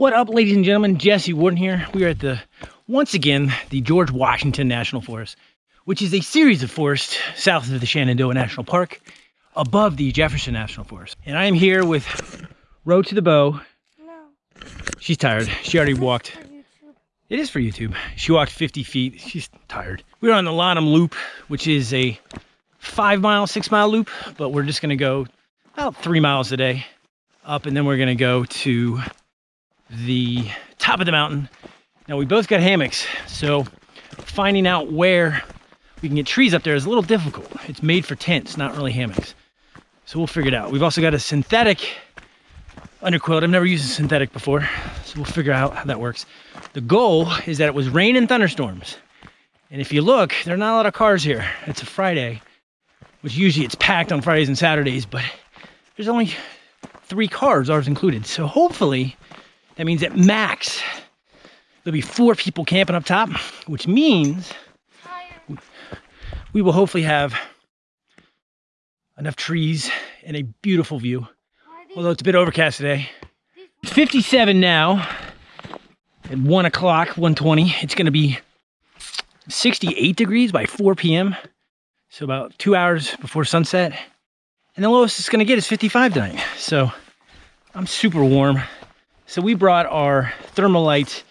What up, ladies and gentlemen? Jesse Warden here. We are at the, once again, the George Washington National Forest, which is a series of forests south of the Shenandoah National Park, above the Jefferson National Forest. And I am here with Row to the Bow. No. She's tired. She already walked. It is for YouTube. She walked 50 feet. She's tired. We're on the Lonem Loop, which is a five mile, six mile loop, but we're just gonna go about three miles a day up and then we're gonna go to the top of the mountain. Now we both got hammocks, so finding out where we can get trees up there is a little difficult. It's made for tents, not really hammocks. So we'll figure it out. We've also got a synthetic underquilt. I've never used a synthetic before, so we'll figure out how that works. The goal is that it was rain and thunderstorms. And if you look, there are not a lot of cars here. It's a Friday, which usually it's packed on Fridays and Saturdays, but there's only three cars, ours included. So hopefully that means at max, there'll be four people camping up top, which means we will hopefully have enough trees and a beautiful view. Although it's a bit overcast today. It's 57 now at 1 o'clock, 120. It's going to be 68 degrees by 4 p.m. So about two hours before sunset. And the lowest it's going to get is 55 tonight. So I'm super warm. So we brought our Thermolite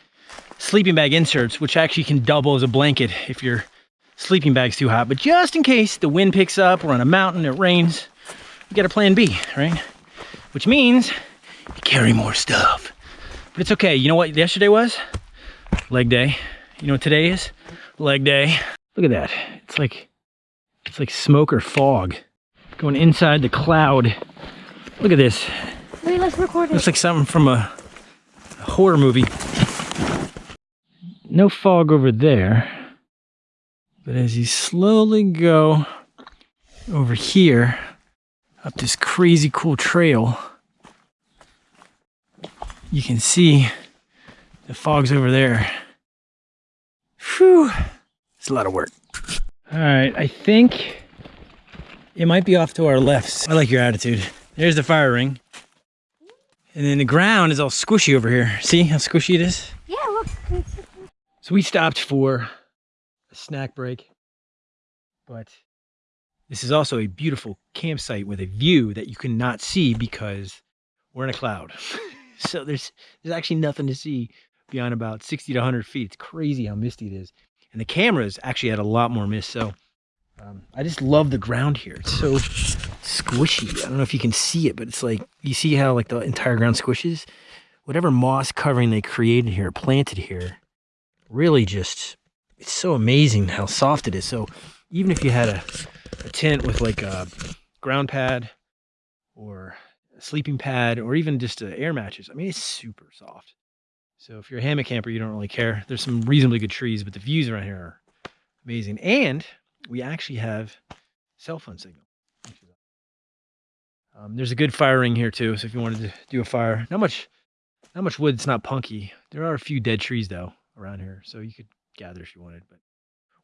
sleeping bag inserts, which actually can double as a blanket if your sleeping bag's too hot. But just in case the wind picks up, we're on a mountain, it rains, we got a plan B, right? Which means you carry more stuff. But it's okay. You know what yesterday was? Leg day. You know what today is? Leg day. Look at that. It's like it's like smoke or fog going inside the cloud. Look at this. Wait, let's record it. Looks like something from a horror movie. No fog over there. But as you slowly go over here, up this crazy cool trail, you can see the fog's over there. Whew, it's a lot of work. All right, I think it might be off to our left. I like your attitude. There's the fire ring. And then the ground is all squishy over here. See how squishy it is? Yeah, look. So we stopped for a snack break, but this is also a beautiful campsite with a view that you cannot see because we're in a cloud. so there's there's actually nothing to see beyond about 60 to 100 feet. It's crazy how misty it is. And the cameras actually had a lot more mist. So um, I just love the ground here. It's so squishy. I don't know if you can see it, but it's like, you see how like the entire ground squishes? Whatever moss covering they created here, planted here, really just, it's so amazing how soft it is. So even if you had a, a tent with like a ground pad or a sleeping pad or even just uh, air matches, I mean, it's super soft. So if you're a hammock camper, you don't really care. There's some reasonably good trees, but the views around here are amazing. And we actually have cell phone signal. Um, there's a good fire ring here too, so if you wanted to do a fire, not much, not much wood. It's not punky. There are a few dead trees though around here, so you could gather if you wanted. But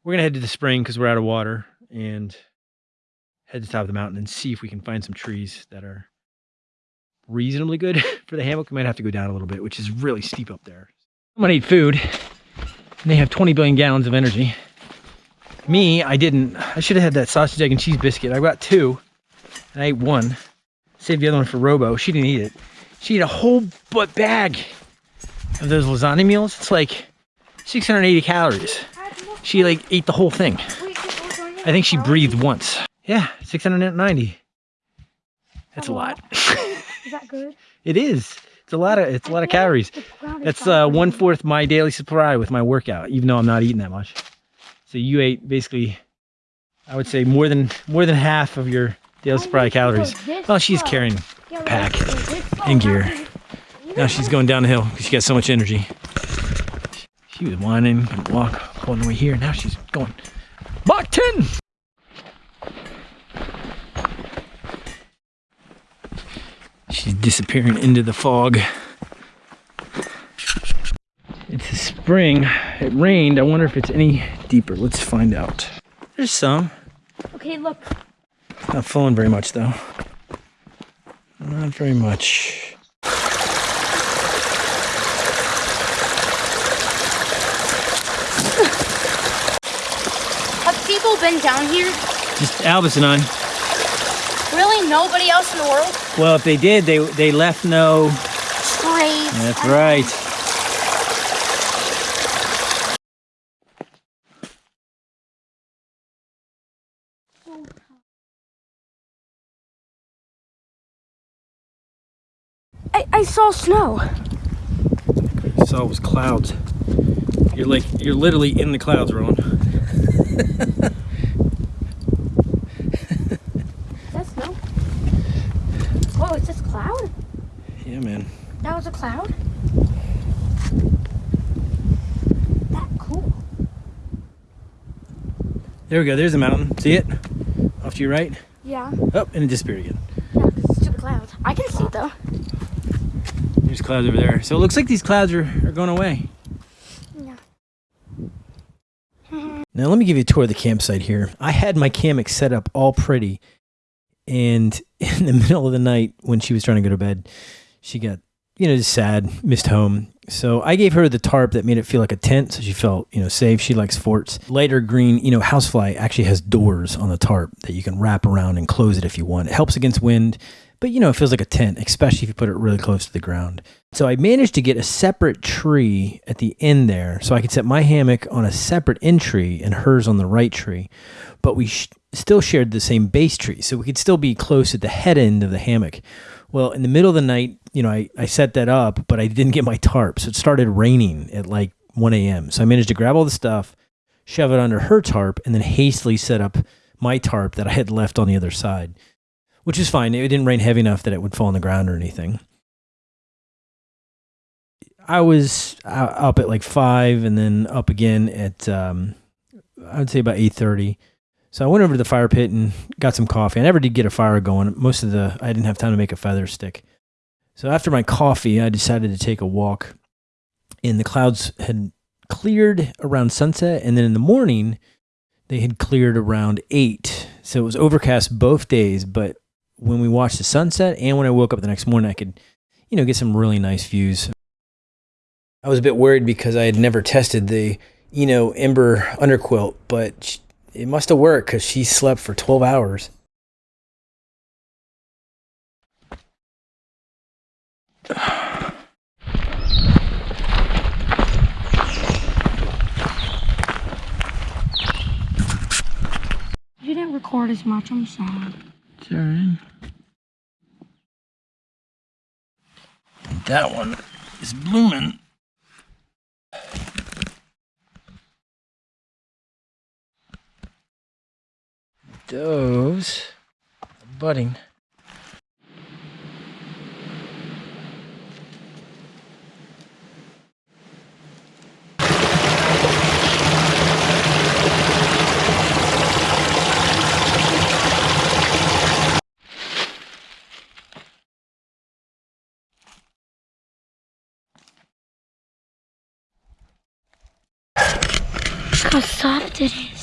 we're gonna head to the spring because we're out of water and head to the top of the mountain and see if we can find some trees that are reasonably good for the hammock. We might have to go down a little bit, which is really steep up there. I'm gonna eat food. And they have 20 billion gallons of energy. Me, I didn't. I should have had that sausage, egg, and cheese biscuit. I got two, and I ate one. Saved the other one for Robo. She didn't eat it. She ate a whole butt bag of those lasagna meals. It's like 680 calories. She like ate the whole thing. I think she breathed once. Yeah, 690. That's a lot. Is that good? it is. It's a lot of it's a lot of calories. That's uh, one fourth my daily supply with my workout, even though I'm not eating that much. So you ate basically, I would say more than more than half of your supply of calories. Well, she's carrying pack and gear. Now she's going down the hill because she got so much energy. She was whining, couldn't walk all the way here. Now she's going, Mach 10! She's disappearing into the fog. It's a spring. It rained. I wonder if it's any deeper. Let's find out. There's some. Okay, look. Not falling very much though. Not very much. Have people been down here? Just Albus and I. Really? Nobody else in the world? Well, if they did, they they left no... trace. That's right. I, saw snow. I saw was clouds. You're like you're literally in the clouds, Rowan. Is that snow? Whoa, is this cloud? Yeah, man. That was a cloud? That cool. There we go. There's a mountain. See it? Off to your right. Yeah. Oh, and it disappeared again. Yeah, it's stupid clouds. I can see it though. There's clouds over there. So it looks like these clouds are, are going away. Yeah. Now let me give you a tour of the campsite here. I had my Kamek set up all pretty, and in the middle of the night when she was trying to go to bed, she got you know just sad, missed home. So I gave her the tarp that made it feel like a tent, so she felt you know safe. She likes forts. Lighter green, you know, housefly actually has doors on the tarp that you can wrap around and close it if you want. It helps against wind, but you know it feels like a tent, especially if you put it really close to the ground. So I managed to get a separate tree at the end there, so I could set my hammock on a separate end tree and hers on the right tree. But we sh- still shared the same base tree, so we could still be close at the head end of the hammock. Well, in the middle of the night, you know, I, I set that up, but I didn't get my tarp, so it started raining at like 1 a.m. So I managed to grab all the stuff, shove it under her tarp, and then hastily set up my tarp that I had left on the other side, which is fine. It didn't rain heavy enough that it would fall on the ground or anything. I was up at like five, and then up again at um, I would say about eight thirty. So I went over to the fire pit and got some coffee. I never did get a fire going. Most of the I didn't have time to make a feather stick. So after my coffee, I decided to take a walk. And the clouds had cleared around sunset, and then in the morning, they had cleared around eight. So it was overcast both days. But when we watched the sunset, and when I woke up the next morning, I could, you know, get some really nice views. I was a bit worried because I had never tested the, you know, Ember underquilt, but sh- it must have worked because she slept for 12 hours. You didn't record as much. I'm sad. Right. That one is blooming. Those are budding. How soft it is.